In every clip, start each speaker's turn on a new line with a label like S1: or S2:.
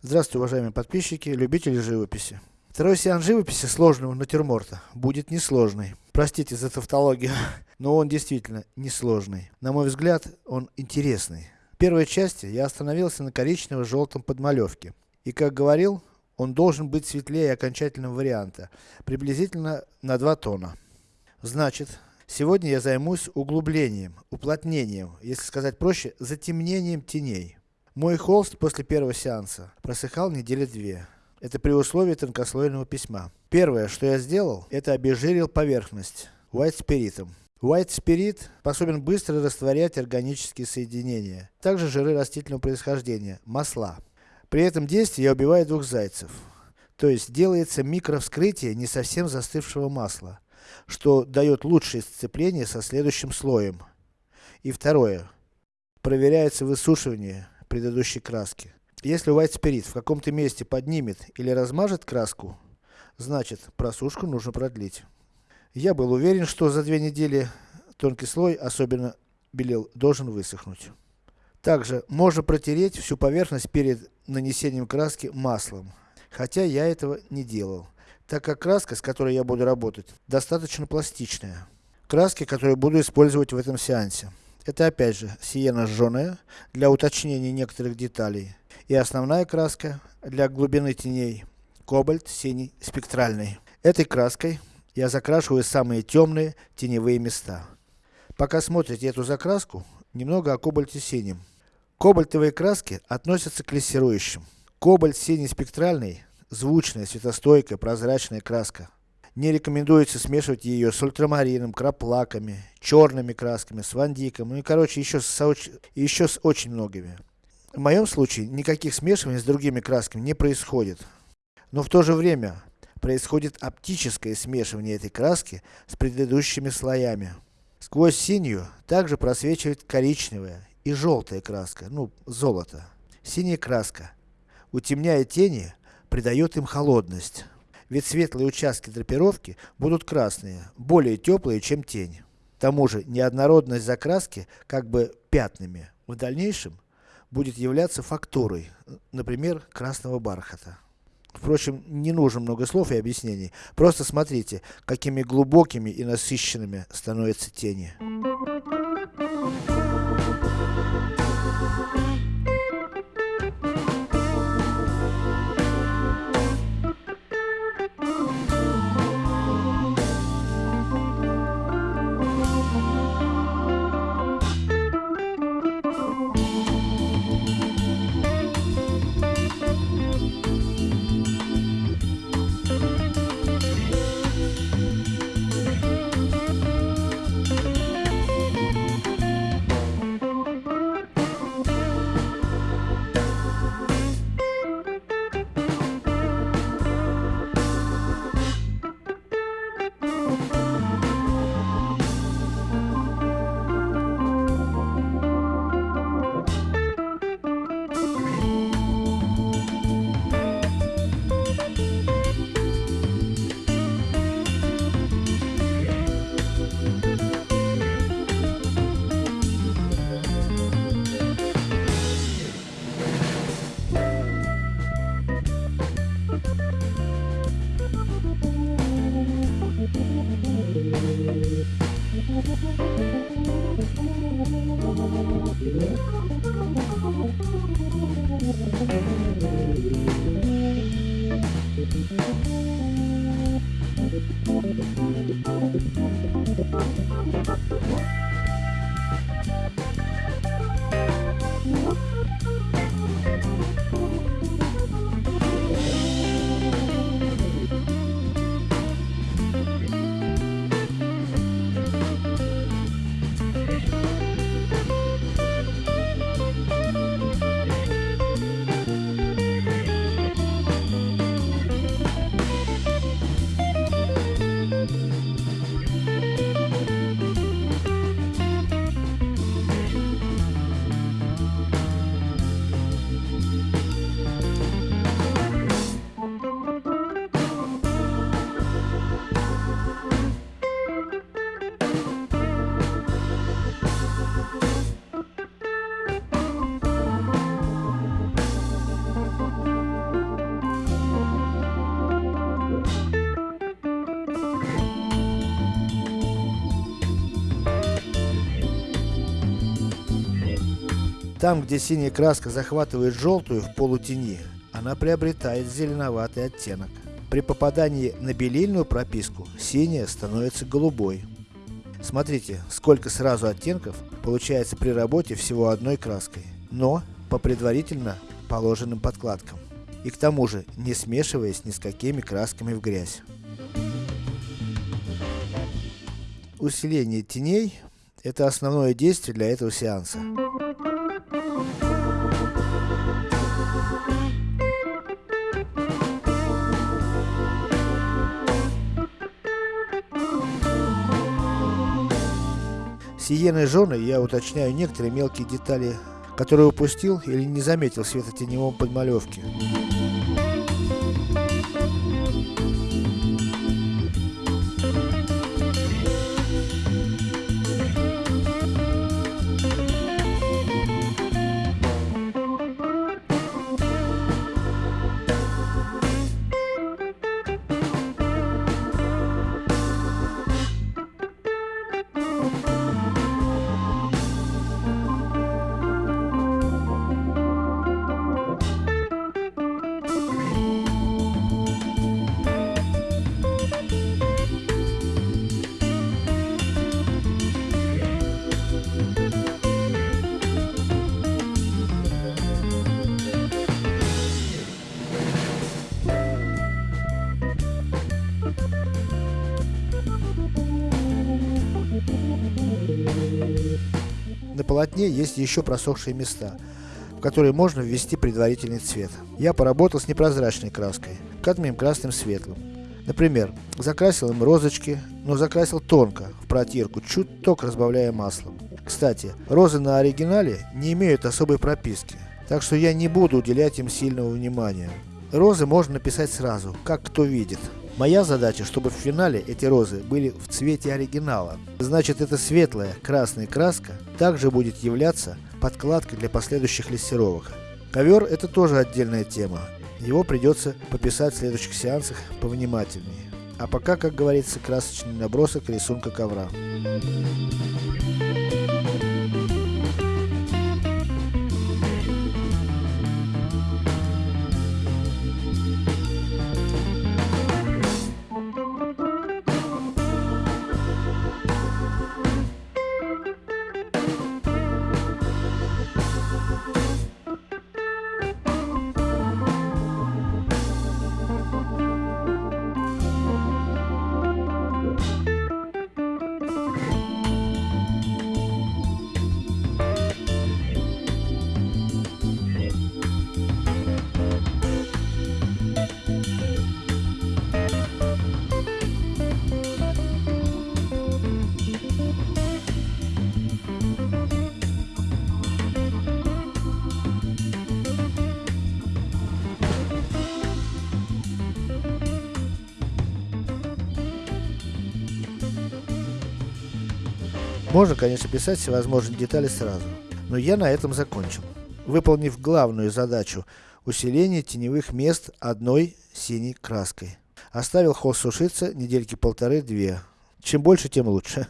S1: Здравствуйте, уважаемые подписчики, любители живописи. Второй сеанс живописи сложного натюрморта будет несложный. Простите за тавтологию, но он действительно несложный. На мой взгляд, он интересный. В первой части я остановился на коричнево-желтом подмалевке. И как говорил, он должен быть светлее окончательного варианта, приблизительно на 2 тона. Значит, сегодня я займусь углублением, уплотнением, если сказать проще, затемнением теней. Мой холст после первого сеанса просыхал недели две. Это при условии тонкослойного письма. Первое, что я сделал, это обезжирил поверхность White спиритом. White Spirit способен быстро растворять органические соединения, также жиры растительного происхождения, масла. При этом действии я убиваю двух зайцев. То есть, делается микровскрытие не совсем застывшего масла, что дает лучшее сцепление со следующим слоем. И второе. Проверяется высушивание предыдущей краски. Если White Spirit в каком-то месте поднимет или размажет краску, значит просушку нужно продлить. Я был уверен, что за две недели тонкий слой, особенно белил, должен высохнуть. Также, можно протереть всю поверхность перед нанесением краски маслом. Хотя я этого не делал, так как краска, с которой я буду работать, достаточно пластичная. Краски, которые буду использовать в этом сеансе. Это опять же, сиена жженая, для уточнения некоторых деталей. И основная краска, для глубины теней, кобальт синий спектральный. Этой краской, я закрашиваю самые темные теневые места. Пока смотрите эту закраску, немного о кобальте синем. Кобальтовые краски относятся к лессирующим. Кобальт синий спектральный, звучная, светостойкая, прозрачная краска. Не рекомендуется смешивать ее с ультрамарином, краплаками, черными красками, с вандиком, ну и короче еще с, еще с очень многими. В моем случае, никаких смешиваний с другими красками не происходит. Но в то же время, происходит оптическое смешивание этой краски с предыдущими слоями. Сквозь синюю, также просвечивает коричневая и желтая краска, ну, золото. Синяя краска, утемняя тени, придает им холодность. Ведь светлые участки драпировки будут красные, более теплые, чем тень. К тому же, неоднородность закраски, как бы пятнами, в дальнейшем, будет являться фактурой, например, красного бархата. Впрочем, не нужно много слов и объяснений. Просто смотрите, какими глубокими и насыщенными становятся тени. Там, где синяя краска захватывает желтую в полутени, она приобретает зеленоватый оттенок. При попадании на белильную прописку, синяя становится голубой. Смотрите, сколько сразу оттенков получается при работе всего одной краской, но по предварительно положенным подкладкам. И к тому же, не смешиваясь ни с какими красками в грязь. Усиление теней – это основное действие для этого сеанса. Сиеной женой я уточняю некоторые мелкие детали, которые упустил или не заметил в светотеневом подмалевке. Полотне есть еще просохшие места, в которые можно ввести предварительный цвет. Я поработал с непрозрачной краской, кадмием красным светлым. Например, закрасил им розочки, но закрасил тонко, в протирку, чуток разбавляя маслом. Кстати, розы на оригинале не имеют особой прописки, так что я не буду уделять им сильного внимания. Розы можно написать сразу, как кто видит. Моя задача, чтобы в финале эти розы были в цвете оригинала. Значит, эта светлая красная краска также будет являться подкладкой для последующих лессировок. Ковер это тоже отдельная тема. Его придется пописать в следующих сеансах повнимательнее. А пока, как говорится, красочный набросок рисунка ковра. Можно, конечно, писать всевозможные детали сразу, но я на этом закончил. Выполнив главную задачу усиления теневых мест одной синей краской. Оставил холст сушиться недельки полторы-две. Чем больше, тем лучше.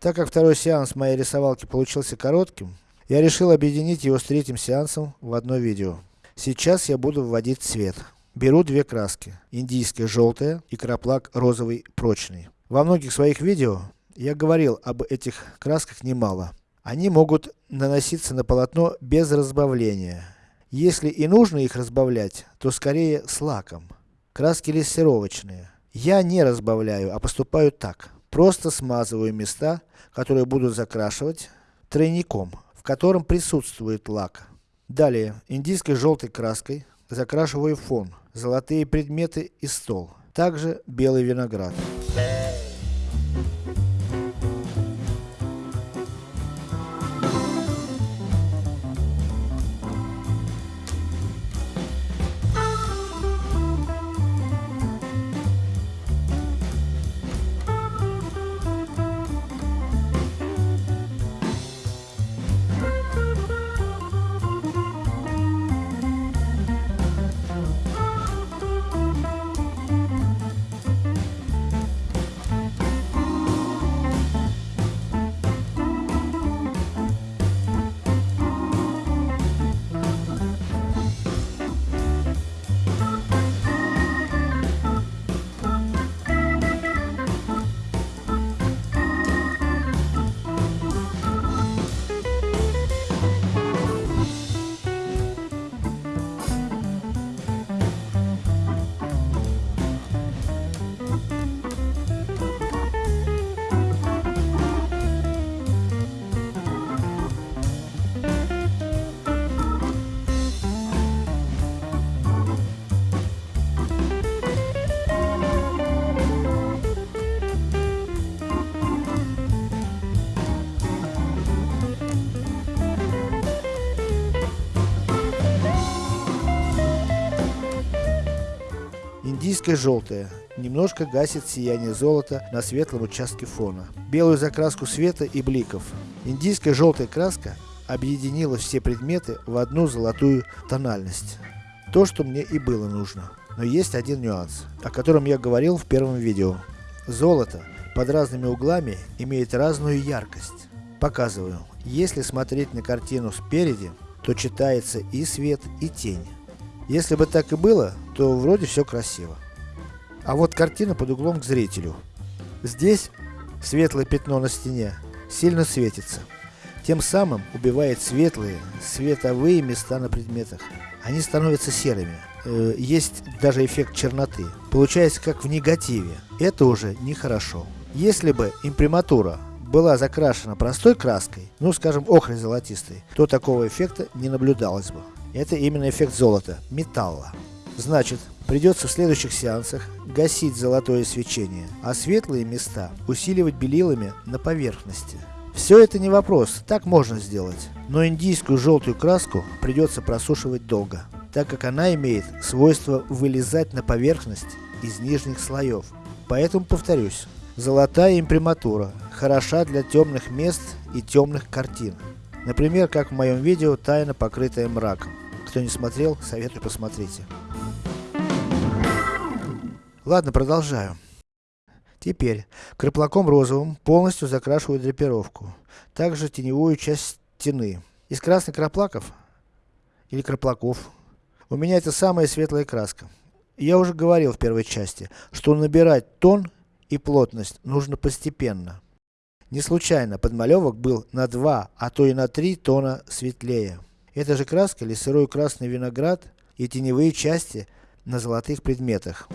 S1: Так как второй сеанс моей рисовалки получился коротким, я решил объединить его с третьим сеансом в одно видео. Сейчас я буду вводить цвет. Беру две краски. Индийская желтая и краплак розовый прочный. Во многих своих видео я говорил об этих красках немало. Они могут наноситься на полотно без разбавления. Если и нужно их разбавлять, то скорее с лаком. Краски лессировочные. Я не разбавляю, а поступаю так. Просто смазываю места, которые буду закрашивать тройником, в котором присутствует лак. Далее, индийской желтой краской закрашиваю фон, золотые предметы и стол. Также белый виноград. Индийское желтое. Немножко гасит сияние золота на светлом участке фона. Белую закраску света и бликов. Индийская желтая краска объединила все предметы в одну золотую тональность. То, что мне и было нужно. Но есть один нюанс, о котором я говорил в первом видео. Золото под разными углами имеет разную яркость. Показываю. Если смотреть на картину спереди, то читается и свет, и тень. Если бы так и было, то вроде все красиво. А вот картина под углом к зрителю. Здесь светлое пятно на стене сильно светится. Тем самым убивает светлые, световые места на предметах. Они становятся серыми. Э, есть даже эффект черноты. Получается как в негативе. Это уже нехорошо. Если бы имприматура была закрашена простой краской, ну скажем охрой золотистой, то такого эффекта не наблюдалось бы. Это именно эффект золота, металла. Значит, придется в следующих сеансах гасить золотое свечение, а светлые места усиливать белилами на поверхности. Все это не вопрос, так можно сделать. Но индийскую желтую краску придется просушивать долго, так как она имеет свойство вылезать на поверхность из нижних слоев. Поэтому повторюсь, золотая имприматура хороша для темных мест и темных картин. Например, как в моем видео «Тайна, покрытая мраком». Кто не смотрел, советую посмотрите. Ладно, продолжаю. Теперь, краплаком розовым полностью закрашиваю драпировку. Также теневую часть стены. Из красных краплаков, или краплаков, у меня это самая светлая краска. Я уже говорил в первой части, что набирать тон и плотность нужно постепенно. Не случайно подмалевок был на 2, а то и на 3 тона светлее. Эта же краска или сырой красный виноград и теневые части на золотых предметах.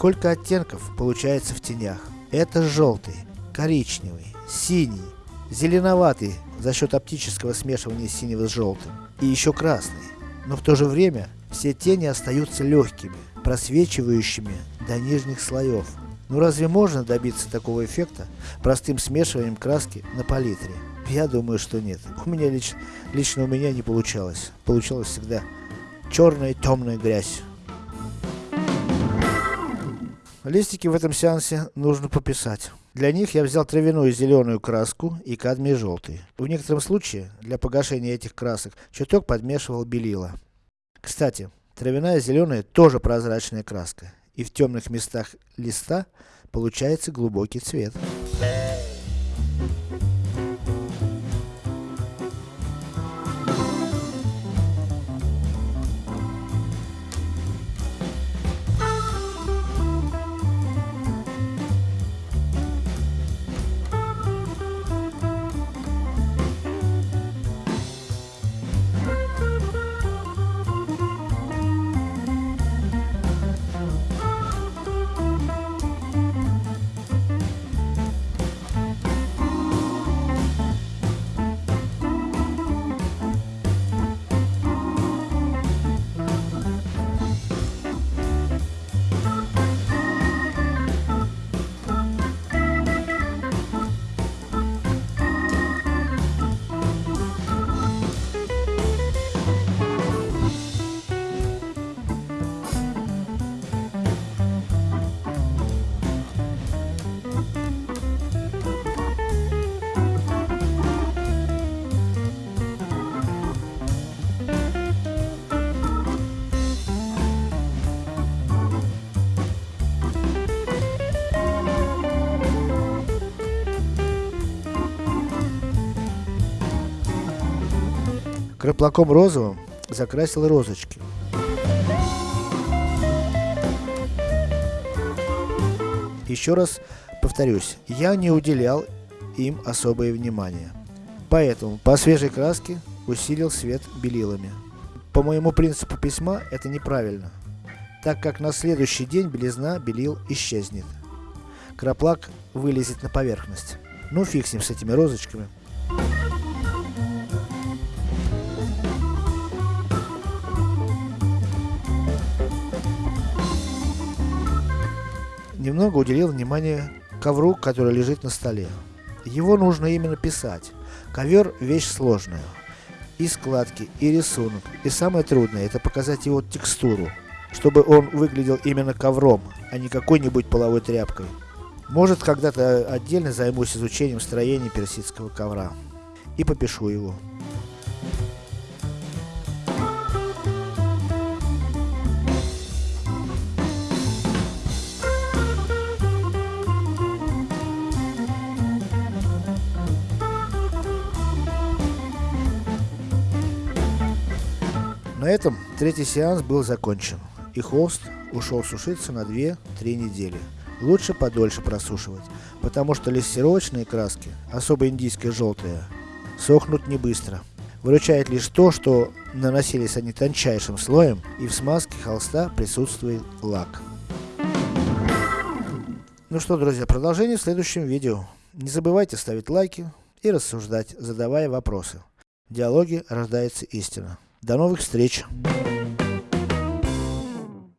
S1: Сколько оттенков получается в тенях. Это желтый, коричневый, синий, зеленоватый за счет оптического смешивания синего с желтым. И еще красный. Но в то же время, все тени остаются легкими, просвечивающими до нижних слоев. Ну разве можно добиться такого эффекта простым смешиванием краски на палитре? Я думаю, что нет. У меня лично, лично у меня не получалось. Получалось всегда черная темная грязь. Листики в этом сеансе нужно пописать. Для них я взял травяную зеленую краску и кадмий желтый. В некотором случае, для погашения этих красок, чуток подмешивал белила. Кстати, травяная зеленая тоже прозрачная краска. И в темных местах листа получается глубокий цвет. Краплаком розовым закрасил розочки. Еще раз повторюсь, я не уделял им особое внимание. Поэтому по свежей краске усилил свет белилами. По моему принципу письма это неправильно, так как на следующий день белизна белил исчезнет. Краплак вылезет на поверхность. Ну фиг с ним с этими розочками. Немного уделил внимание ковру, который лежит на столе. Его нужно именно писать. Ковер вещь сложная. И складки, и рисунок. И самое трудное, это показать его текстуру. Чтобы он выглядел именно ковром, а не какой-нибудь половой тряпкой. Может когда-то отдельно займусь изучением строения персидского ковра. И попишу его. На этом третий сеанс был закончен. И холст ушел сушиться на 2-3 недели. Лучше подольше просушивать, потому что лессировочные краски, особо индийские желтые, сохнут не быстро. Выручает лишь то, что наносились они тончайшим слоем, и в смазке холста присутствует лак. Ну что, друзья, продолжение в следующем видео. Не забывайте ставить лайки и рассуждать, задавая вопросы. В диалоге рождается истина. До новых встреч!